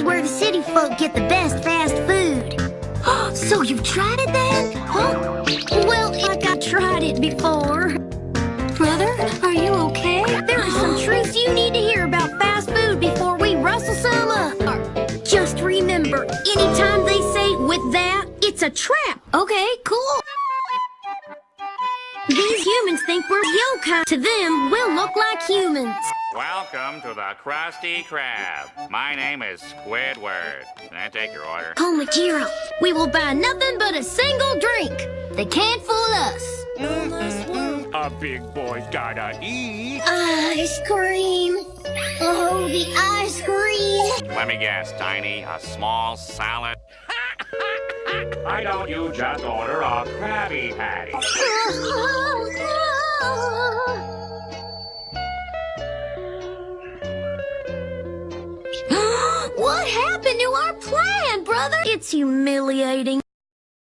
is where the city folk get the best fast food. so you've tried it then? Huh? Well, like I tried it before. Brother, are you okay? There are some truths you need to hear about fast food before we rustle some up. Just remember, anytime they say with that, it's a trap. Okay, cool. These humans think we're yokai. To them, we'll look like humans. Welcome to the Krusty Krab. My name is Squidward. Can I take your order? Oh, Majiro, we will buy nothing but a single drink. They can't fool us. A big boy's gotta eat. Ice cream. Oh, the ice cream. Let me guess, Tiny, a small salad? Why don't you just order a Krabby Patty? what happened to our plan, brother? It's humiliating.